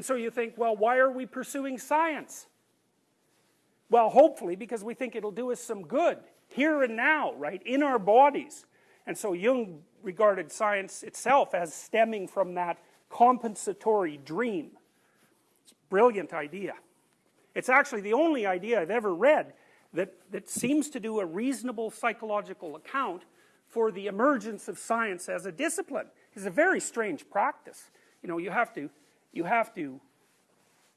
And so you think, well, why are we pursuing science? Well, hopefully because we think it'll do us some good, here and now, right, in our bodies. And so Jung regarded science itself as stemming from that compensatory dream. It's a brilliant idea. It's actually the only idea I've ever read that, that seems to do a reasonable psychological account for the emergence of science as a discipline. It's a very strange practice. You know, you have to, you have to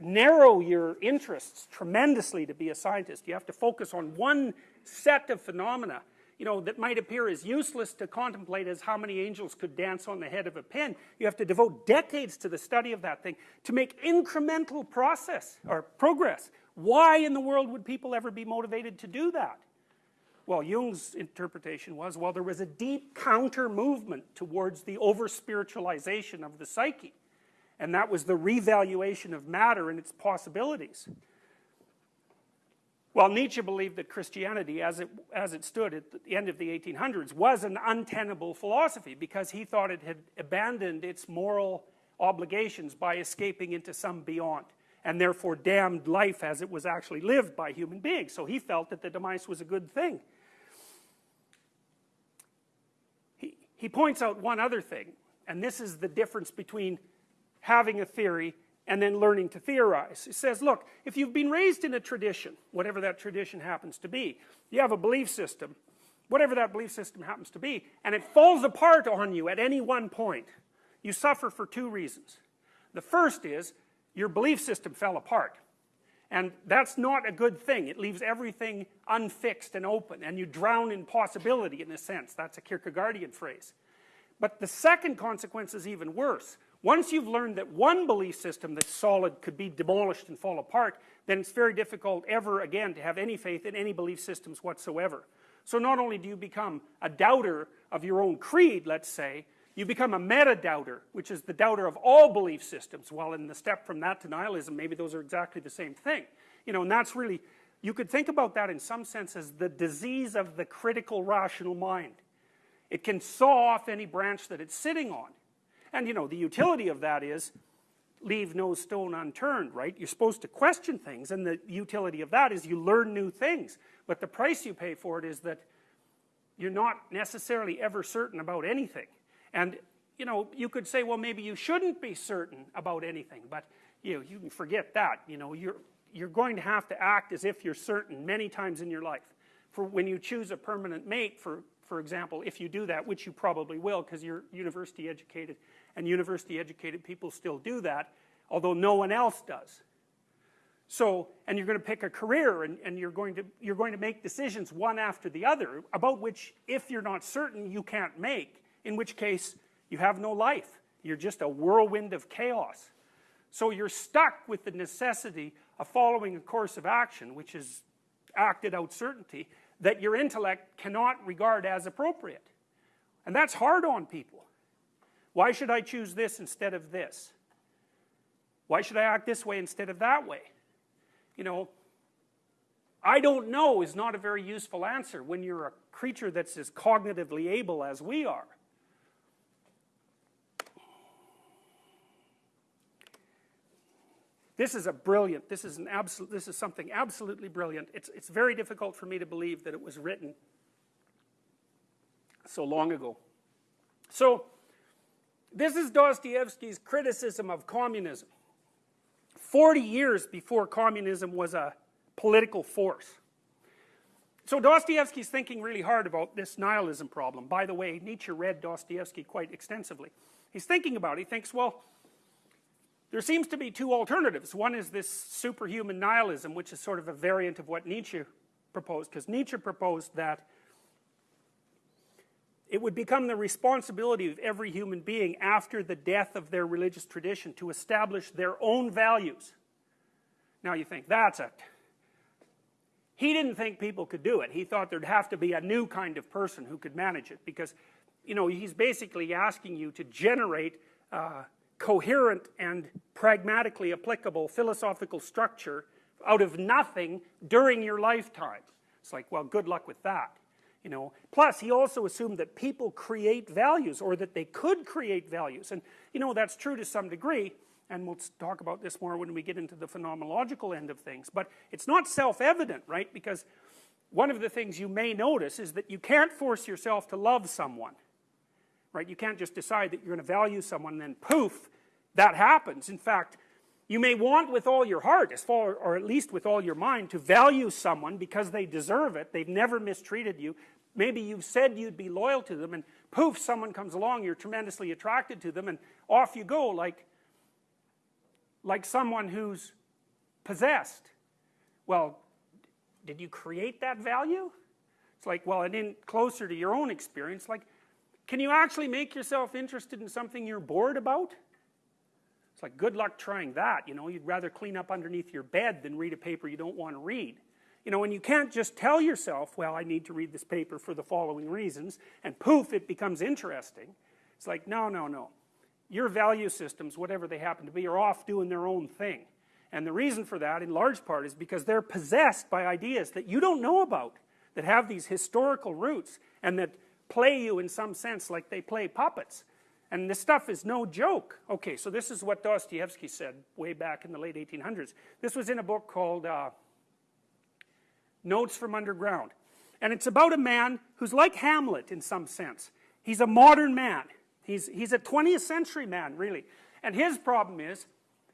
narrow your interests tremendously to be a scientist. You have to focus on one set of phenomena you know, that might appear as useless to contemplate as how many angels could dance on the head of a pin. You have to devote decades to the study of that thing to make incremental process or progress. Why in the world would people ever be motivated to do that? Well, Jung's interpretation was, well, there was a deep counter movement towards the over spiritualization of the psyche. And that was the revaluation of matter and its possibilities. Well, Nietzsche believed that Christianity, as it, as it stood at the end of the 1800s, was an untenable philosophy because he thought it had abandoned its moral obligations by escaping into some beyond and therefore damned life as it was actually lived by human beings. So he felt that the demise was a good thing. He, he points out one other thing, and this is the difference between having a theory and then learning to theorize. He says, look, if you've been raised in a tradition, whatever that tradition happens to be, you have a belief system, whatever that belief system happens to be, and it falls apart on you at any one point, you suffer for two reasons. The first is, your belief system fell apart. And that's not a good thing. It leaves everything unfixed and open, and you drown in possibility in a sense. That's a Kierkegaardian phrase. But the second consequence is even worse. Once you've learned that one belief system that's solid could be demolished and fall apart, then it's very difficult ever again to have any faith in any belief systems whatsoever. So not only do you become a doubter of your own creed, let's say, you become a meta-doubter, which is the doubter of all belief systems. Well, in the step from that to nihilism, maybe those are exactly the same thing. You know, and that's really, you could think about that in some sense as the disease of the critical rational mind. It can saw off any branch that it's sitting on. And you know, the utility of that is leave no stone unturned, right? You're supposed to question things, and the utility of that is you learn new things. But the price you pay for it is that you're not necessarily ever certain about anything. And, you know, you could say, well, maybe you shouldn't be certain about anything, but you know, you can forget that. You know, you're, you're going to have to act as if you're certain many times in your life. For when you choose a permanent mate, for, for example, if you do that, which you probably will because you're university educated, and university educated people still do that, although no one else does. So, and you're going to pick a career and, and you're, going to, you're going to make decisions one after the other about which, if you're not certain, you can't make, in which case you have no life. You're just a whirlwind of chaos. So you're stuck with the necessity of following a course of action, which is acted out certainty, that your intellect cannot regard as appropriate. And that's hard on people. Why should I choose this instead of this? Why should I act this way instead of that way? You know, I don't know is not a very useful answer when you're a creature that's as cognitively able as we are. This is a brilliant, this is an absolute, this is something absolutely brilliant. It's, it's very difficult for me to believe that it was written so long ago. So, this is Dostoevsky's criticism of communism. 40 years before communism was a political force. So Dostoevsky's thinking really hard about this nihilism problem. By the way, Nietzsche read Dostoevsky quite extensively. He's thinking about it. He thinks, well, there seems to be two alternatives. One is this superhuman nihilism, which is sort of a variant of what Nietzsche proposed, because Nietzsche proposed that it would become the responsibility of every human being after the death of their religious tradition to establish their own values. Now you think, that's it. He didn't think people could do it. He thought there'd have to be a new kind of person who could manage it because, you know, he's basically asking you to generate uh, coherent and pragmatically applicable philosophical structure out of nothing during your lifetime. It's like, well, good luck with that you know. Plus he also assumed that people create values or that they could create values. And you know that's true to some degree and we'll talk about this more when we get into the phenomenological end of things. But it's not self-evident right? Because one of the things you may notice is that you can't force yourself to love someone right? You can't just decide that you're going to value someone and then poof that happens. In fact you may want with all your heart as far or at least with all your mind to value someone because they deserve it. They've never mistreated you. Maybe you've said you'd be loyal to them and poof someone comes along you're tremendously attracted to them and off you go like like someone who's possessed. Well did you create that value? It's like well it didn't closer to your own experience. Like can you actually make yourself interested in something you're bored about it's like good luck trying that you know you'd rather clean up underneath your bed than read a paper you don't want to read you know, and you can't just tell yourself, well, I need to read this paper for the following reasons, and poof, it becomes interesting. It's like, no, no, no. Your value systems, whatever they happen to be, are off doing their own thing. And the reason for that, in large part, is because they're possessed by ideas that you don't know about, that have these historical roots, and that play you in some sense like they play puppets. And this stuff is no joke. Okay, so this is what Dostoevsky said way back in the late 1800s. This was in a book called uh, Notes from Underground. And it's about a man who's like Hamlet in some sense. He's a modern man. He's, he's a 20th century man, really. And his problem is,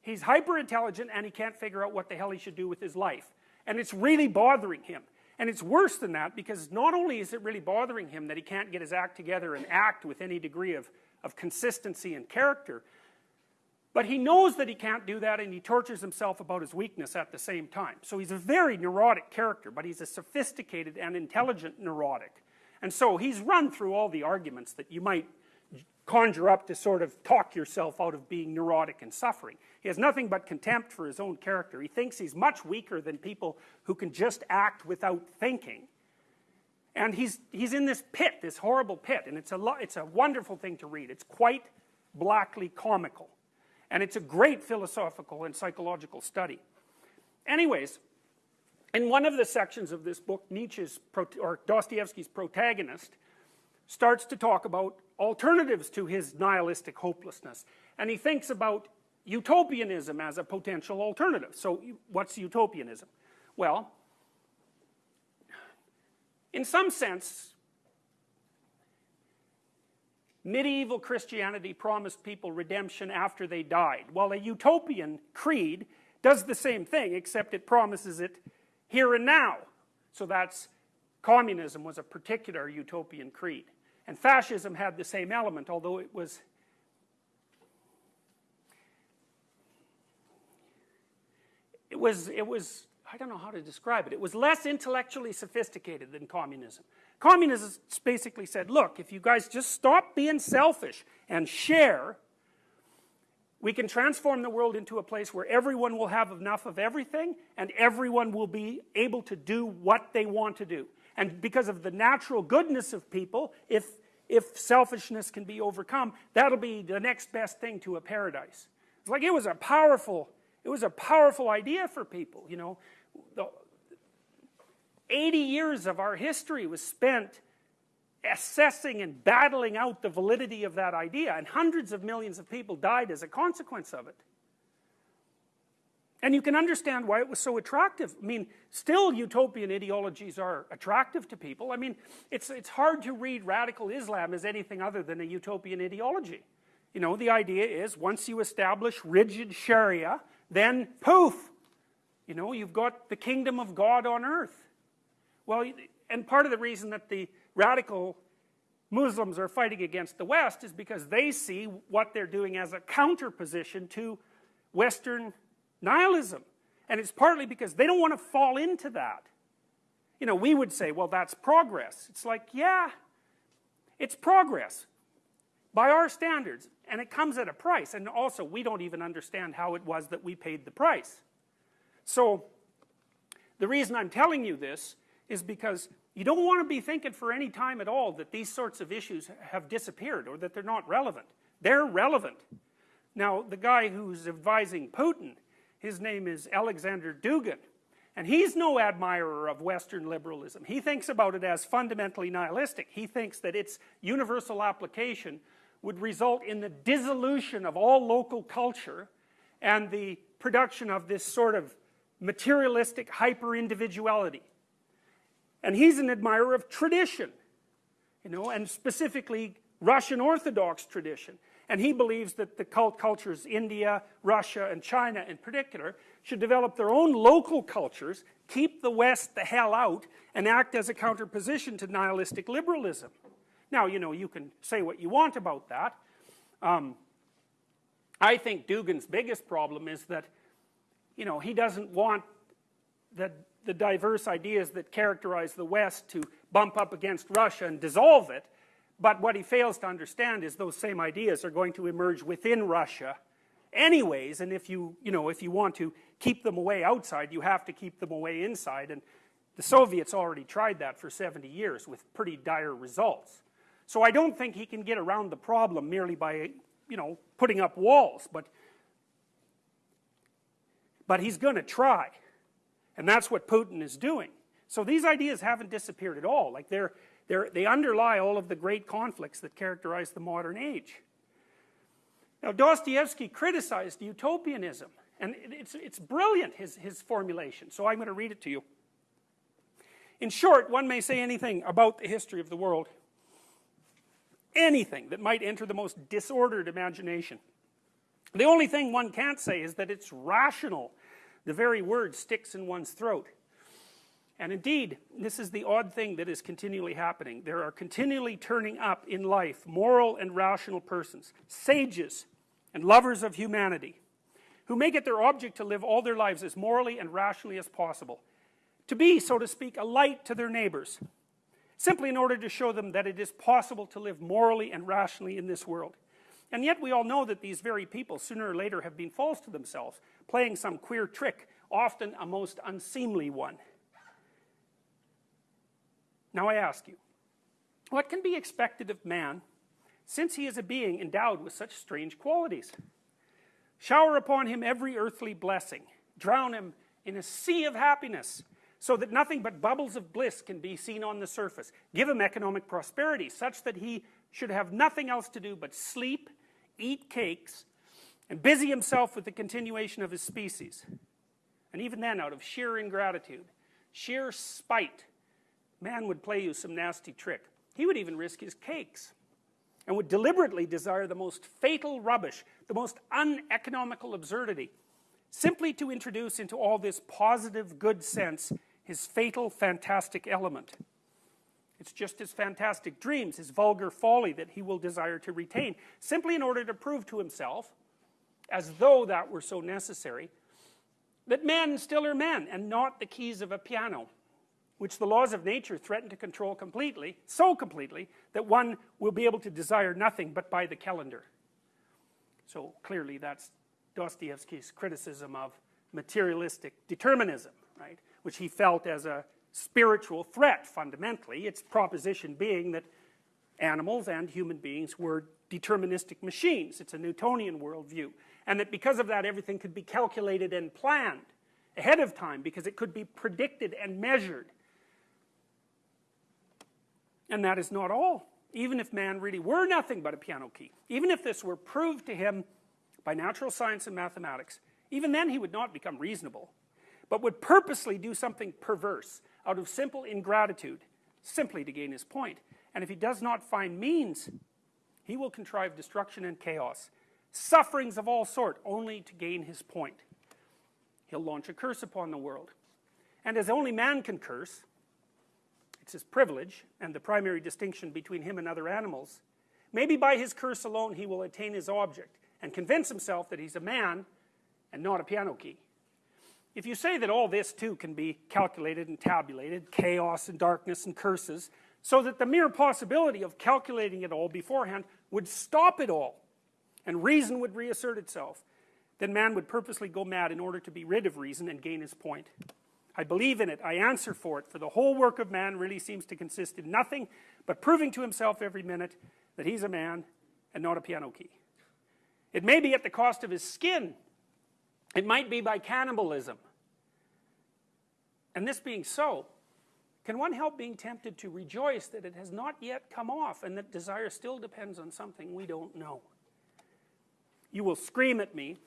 he's hyper intelligent and he can't figure out what the hell he should do with his life. And it's really bothering him. And it's worse than that because not only is it really bothering him that he can't get his act together and act with any degree of, of consistency and character, but he knows that he can't do that and he tortures himself about his weakness at the same time. So he's a very neurotic character, but he's a sophisticated and intelligent neurotic. And so he's run through all the arguments that you might conjure up to sort of talk yourself out of being neurotic and suffering. He has nothing but contempt for his own character. He thinks he's much weaker than people who can just act without thinking. And he's, he's in this pit, this horrible pit, and it's a, it's a wonderful thing to read. It's quite blackly comical and it's a great philosophical and psychological study anyways in one of the sections of this book Nietzsche's or Dostoevsky's protagonist starts to talk about alternatives to his nihilistic hopelessness. And he thinks about utopianism as a potential alternative. So what's utopianism? Well in some sense medieval Christianity promised people redemption after they died. While a utopian creed does the same thing except it promises it here and now. So that's communism was a particular utopian creed and fascism had the same element although it was it was it was I don't know how to describe it. It was less intellectually sophisticated than communism. Communists basically said look if you guys just stop being selfish and share we can transform the world into a place where everyone will have enough of everything and everyone will be able to do what they want to do. And because of the natural goodness of people if if selfishness can be overcome that'll be the next best thing to a paradise. It's like it was a powerful it was a powerful idea for people you know. The, 80 years of our history was spent assessing and battling out the validity of that idea and hundreds of millions of people died as a consequence of it and you can understand why it was so attractive. I mean still utopian ideologies are attractive to people. I mean it's it's hard to read radical Islam as anything other than a utopian ideology. You know the idea is once you establish rigid Sharia then poof you know you've got the kingdom of God on earth. Well, and part of the reason that the radical Muslims are fighting against the West is because they see what they're doing as a counterposition to Western nihilism. And it's partly because they don't want to fall into that. You know, we would say, well, that's progress. It's like, yeah, it's progress by our standards. And it comes at a price. And also, we don't even understand how it was that we paid the price. So, the reason I'm telling you this is because you don't want to be thinking for any time at all that these sorts of issues have disappeared or that they're not relevant they're relevant now the guy who's advising Putin his name is Alexander Dugin and he's no admirer of Western liberalism he thinks about it as fundamentally nihilistic he thinks that its universal application would result in the dissolution of all local culture and the production of this sort of materialistic hyper-individuality. And he's an admirer of tradition, you know, and specifically Russian Orthodox tradition. And he believes that the cult cultures, India, Russia, and China in particular, should develop their own local cultures, keep the West the hell out, and act as a counterposition to nihilistic liberalism. Now, you know, you can say what you want about that. Um, I think Dugin's biggest problem is that, you know, he doesn't want the, the diverse ideas that characterize the West to bump up against Russia and dissolve it. But what he fails to understand is those same ideas are going to emerge within Russia anyways, and if you, you know, if you want to keep them away outside, you have to keep them away inside, and the Soviets already tried that for 70 years with pretty dire results. So I don't think he can get around the problem merely by, you know, putting up walls, but, but he's going to try. And that's what Putin is doing. So these ideas haven't disappeared at all. Like they're, they're, they underlie all of the great conflicts that characterize the modern age. Now Dostoevsky criticized utopianism, and it's, it's brilliant, his, his formulation, so I'm going to read it to you. In short, one may say anything about the history of the world, anything that might enter the most disordered imagination. The only thing one can't say is that it's rational. The very word sticks in one's throat. And indeed, this is the odd thing that is continually happening. There are continually turning up in life moral and rational persons, sages and lovers of humanity, who make it their object to live all their lives as morally and rationally as possible, to be, so to speak, a light to their neighbors, simply in order to show them that it is possible to live morally and rationally in this world. And yet we all know that these very people, sooner or later, have been false to themselves, playing some queer trick, often a most unseemly one. Now I ask you, what can be expected of man since he is a being endowed with such strange qualities? Shower upon him every earthly blessing, drown him in a sea of happiness, so that nothing but bubbles of bliss can be seen on the surface. Give him economic prosperity, such that he should have nothing else to do but sleep, eat cakes, and busy himself with the continuation of his species. And even then, out of sheer ingratitude, sheer spite, man would play you some nasty trick. He would even risk his cakes and would deliberately desire the most fatal rubbish, the most uneconomical absurdity, simply to introduce into all this positive good sense his fatal fantastic element. It's just his fantastic dreams, his vulgar folly that he will desire to retain, simply in order to prove to himself, as though that were so necessary, that men still are men and not the keys of a piano which the laws of nature threaten to control completely, so completely, that one will be able to desire nothing but by the calendar. So clearly that's Dostoevsky's criticism of materialistic determinism, right? Which he felt as a spiritual threat, fundamentally. Its proposition being that animals and human beings were deterministic machines. It's a Newtonian worldview. And that because of that, everything could be calculated and planned ahead of time because it could be predicted and measured and that is not all. Even if man really were nothing but a piano key, even if this were proved to him by natural science and mathematics, even then he would not become reasonable, but would purposely do something perverse out of simple ingratitude, simply to gain his point. And if he does not find means, he will contrive destruction and chaos, sufferings of all sort, only to gain his point. He'll launch a curse upon the world. And as only man can curse, it's his privilege and the primary distinction between him and other animals. Maybe by his curse alone he will attain his object and convince himself that he's a man and not a piano key. If you say that all this too can be calculated and tabulated, chaos and darkness and curses, so that the mere possibility of calculating it all beforehand would stop it all, and reason would reassert itself, then man would purposely go mad in order to be rid of reason and gain his point. I believe in it, I answer for it, for the whole work of man really seems to consist in nothing but proving to himself every minute that he's a man and not a piano key. It may be at the cost of his skin. It might be by cannibalism. And this being so, can one help being tempted to rejoice that it has not yet come off and that desire still depends on something we don't know? You will scream at me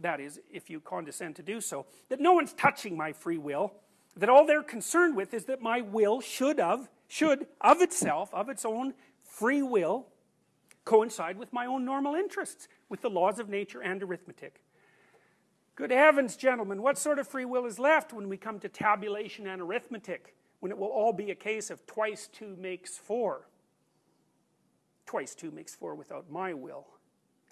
that is, if you condescend to do so, that no one's touching my free will, that all they're concerned with is that my will should of, should of itself, of its own free will, coincide with my own normal interests, with the laws of nature and arithmetic. Good heavens, gentlemen, what sort of free will is left when we come to tabulation and arithmetic? When it will all be a case of twice two makes four. Twice two makes four without my will.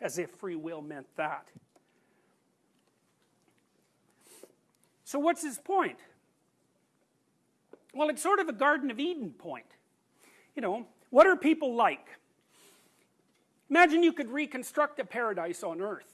As if free will meant that. So what's his point? Well, it's sort of a Garden of Eden point. You know, what are people like? Imagine you could reconstruct a paradise on earth.